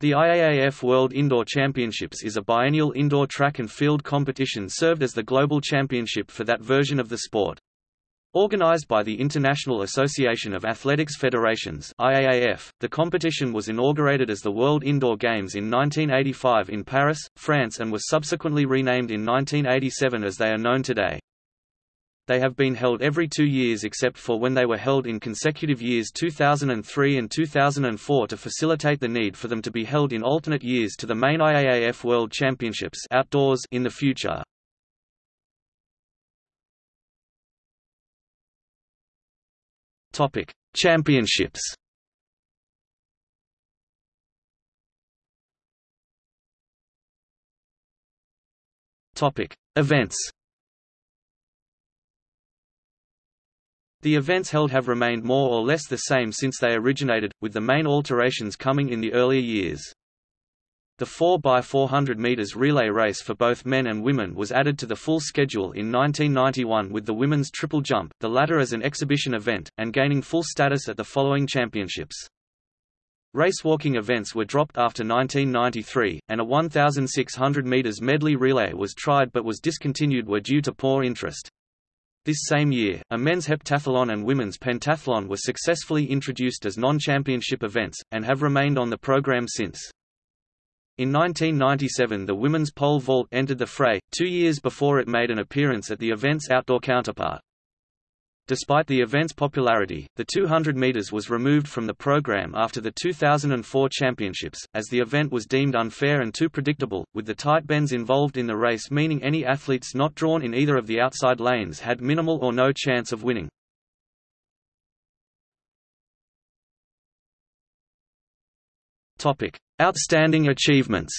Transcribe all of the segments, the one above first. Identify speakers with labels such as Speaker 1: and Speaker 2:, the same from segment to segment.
Speaker 1: The IAAF World Indoor Championships is a biennial indoor track and field competition served as the global championship for that version of the sport. Organized by the International Association of Athletics Federations IAAF, the competition was inaugurated as the World Indoor Games in 1985 in Paris, France and was subsequently renamed in 1987 as they are known today. They have been held every two years except for when they were held in consecutive years 2003 and 2004 to facilitate the need for them to be held in alternate years to the main IAAF World Championships outdoors in the future. Topic: Championships. Topic: Events. The events held have remained more or less the same since they originated, with the main alterations coming in the earlier years. The 4x400 meters relay race for both men and women was added to the full schedule in 1991 with the women's triple jump, the latter as an exhibition event, and gaining full status at the following championships. Racewalking events were dropped after 1993, and a 1,600 meters medley relay was tried but was discontinued were due to poor interest. This same year, a men's heptathlon and women's pentathlon were successfully introduced as non-championship events, and have remained on the program since. In 1997 the women's pole vault entered the fray, two years before it made an appearance at the event's outdoor counterpart. Despite the event's popularity, the 200 meters was removed from the program after the 2004 championships, as the event was deemed unfair and too predictable, with the tight bends involved in the race meaning any athletes not drawn in either of the outside lanes had minimal or no chance of winning. Topic: Outstanding achievements.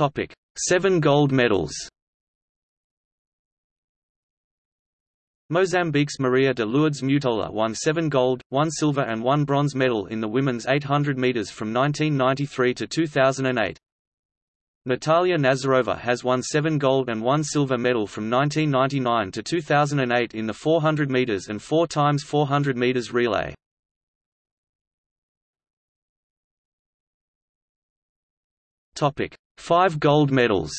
Speaker 1: Topic: Seven gold medals. Mozambique's Maria de Lourdes Mutola won seven gold, one silver and one bronze medal in the women's 800 meters from 1993 to 2008. Natalia Nazarova has won seven gold and one silver medal from 1999 to 2008 in the 400 meters and 4 times 400 meters relay. Five gold medals.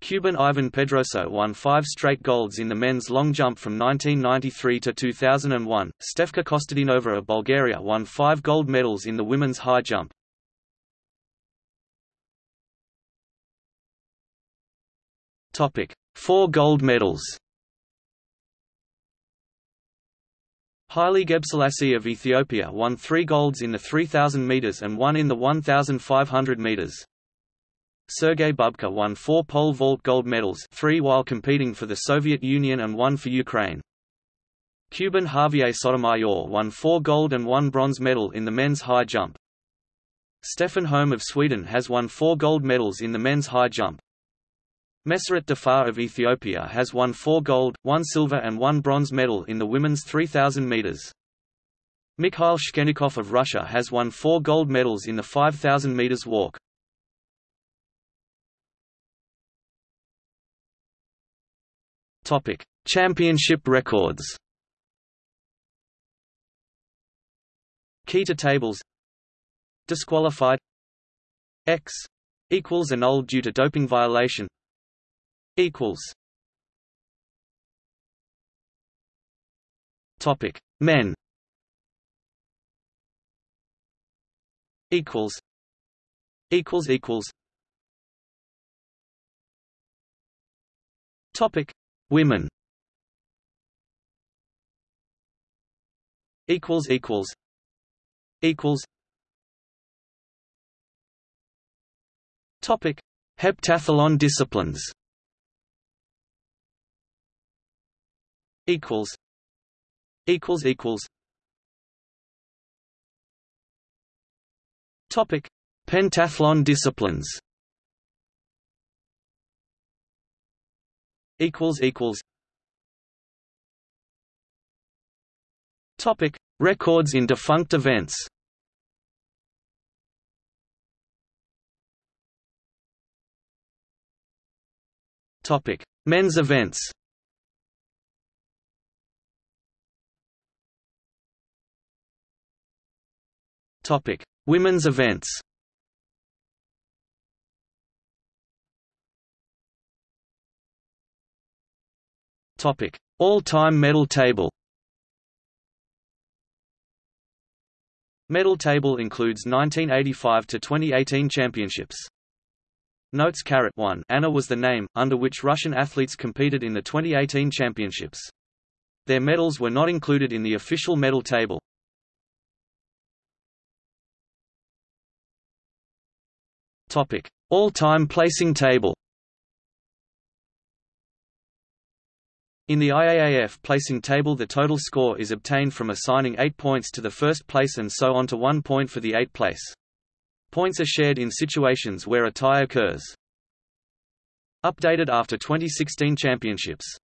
Speaker 1: Cuban Ivan Pedroso won five straight golds in the men's long jump from 1993 to 2001. Stefka Kostadinova of Bulgaria won five gold medals in the women's high jump. Topic: Four gold medals. Haile Gebrselassie of Ethiopia won three golds in the 3,000 meters and one in the 1,500 meters. Sergei Bubka won four pole vault gold medals three while competing for the Soviet Union and one for Ukraine. Cuban Javier Sotomayor won four gold and one bronze medal in the men's high jump. Stefan Holm of Sweden has won four gold medals in the men's high jump. Meseret Defar of Ethiopia has won four gold, one silver and one bronze medal in the women's 3,000 meters. Mikhail Shchennikov of Russia has won four gold medals in the 5,000 meters walk. Topic: Championship records. Key to tables. Disqualified. X equals annulled due to doping violation equals. Topic. Men. Equals. Equals equals. Topic. Women. Equals equals. Equals. Topic. Heptathlon disciplines equals equals equals. Topic. Pentathlon disciplines. Equals equals. Topic. Records in defunct events. Topic. Men's events Topic: Women's events. Topic: All-time medal table. Medal table includes 1985 to 2018 championships. Notes Caret 1 Anna was the name, under which Russian athletes competed in the 2018 championships. Their medals were not included in the official medal table. All-time placing table In the IAAF placing table the total score is obtained from assigning 8 points to the first place and so on to 1 point for the 8th place. Points are shared in situations where a tie occurs. Updated after 2016 championships.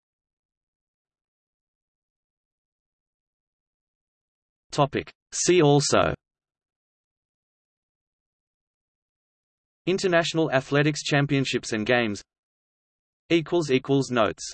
Speaker 1: Topic. See also International Athletics Championships and Games. Notes